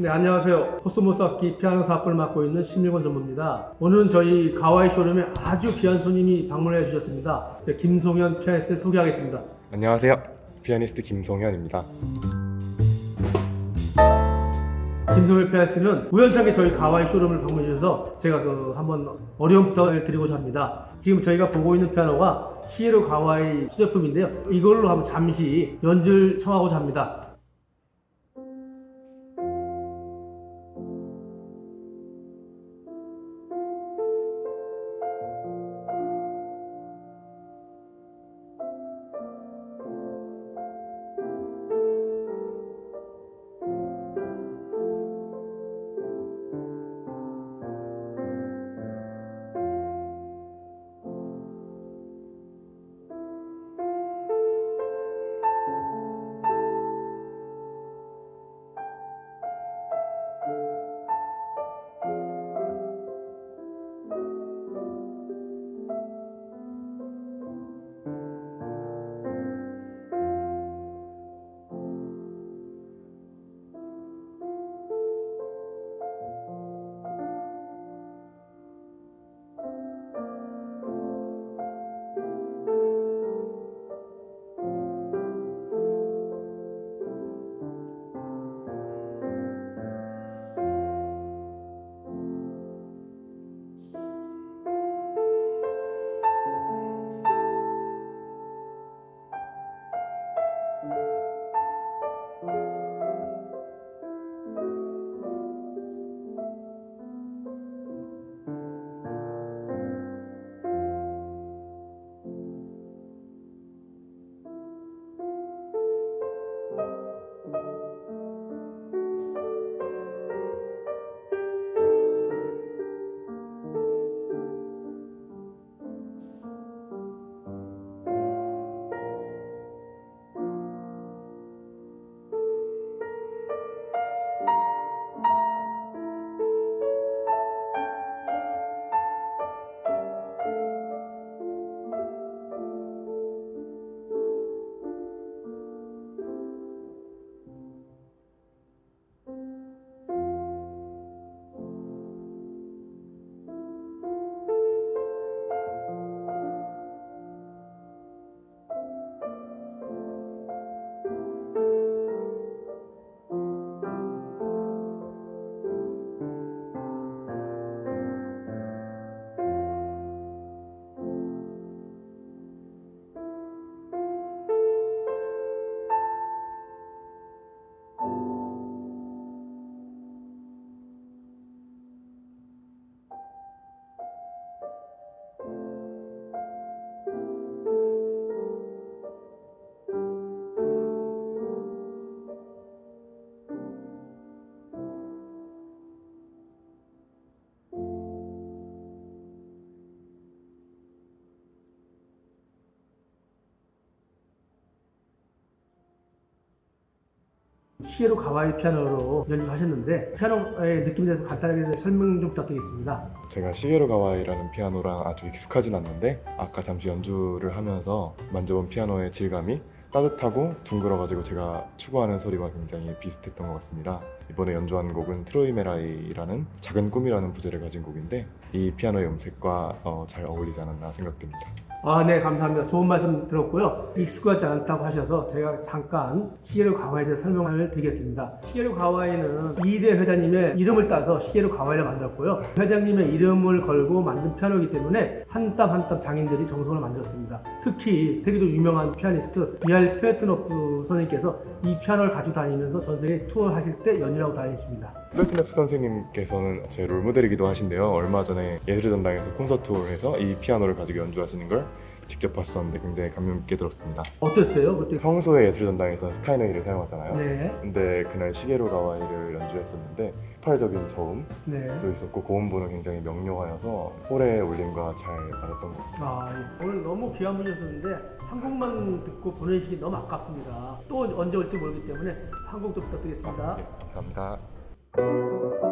네, 안녕하세요. 코스모스 악기 피아노 사업을 맡고 있는 심일권 전무입니다. 오늘은 저희 가와이 쇼룸에 아주 귀한 손님이 방문해 주셨습니다. 네, 김송현 피아니스트를 소개하겠습니다. 안녕하세요. 피아니스트 김송현입니다. 김송현 피아니스트는 우연찮게 저희 가와이 쇼룸을 방문해 주셔서 제가 그 한번 어려운 부탁을 드리고자 합니다. 지금 저희가 보고 있는 피아노가 시게로 가와이 수제품인데요. 이걸로 한번 잠시 연주를 청하고자 합니다. 시게로 가와이 피아노로 연주하셨는데 피아노의 느낌에 대해서 간단하게 설명 좀 부탁드리겠습니다. 제가 시게로 가와이라는 피아노랑 아주 익숙하진 않는데 아까 잠시 연주를 하면서 만져본 피아노의 질감이 따뜻하고 둥글어가지고 제가 추구하는 소리와 굉장히 비슷했던 것 같습니다. 이번에 연주한 곡은 트로이메라이라는 작은 꿈이라는 부제를 가진 곡인데 이 피아노의 음색과 어, 잘 어울리지 않았나 생각됩니다. 아, 네, 감사합니다. 좋은 말씀 들었고요. 익숙하지 않다고 하셔서 제가 잠깐 시게로 가와이에 대해서 설명을 드리겠습니다. 시게로 가와이는 이대 회장님의 이름을 따서 시게로 가와이를 만들었고요. 회장님의 이름을 걸고 만든 피아노이기 때문에 한 땀 한 땀 장인들이 정성을 만들었습니다. 특히 세계적으로 유명한 피아니스트 미하일 플레트네프 선생님께서 이 피아노를 가지고 다니면서 전 세계 투어 하실 때 연주하고 다니십니다. 플레트네프 선생님께서는 제 롤모델이기도 하신데요. 얼마 전에 예술전당에서 콘서트를 해서 이 피아노를 가지고 연주하시는 걸 직접 봤었는데 굉장히 감명 깊게 들었습니다. 어땠어요? 그때? 평소에 예술전당에서 스타인웨이를 사용하잖아요. 네. 근데 그날 시게로 가와이를 연주했었는데 폭발적인 저음도 네. 있었고 고음부는 굉장히 명료하여서 홀의 울림과 잘 맞았던 것 같아요. 아, 예. 오늘 너무 귀한 분이었는데 한국만 듣고 보내시기 너무 아깝습니다. 또 언제 올지 모르기 때문에 한국도 부탁드리겠습니다. 네, 감사합니다. Música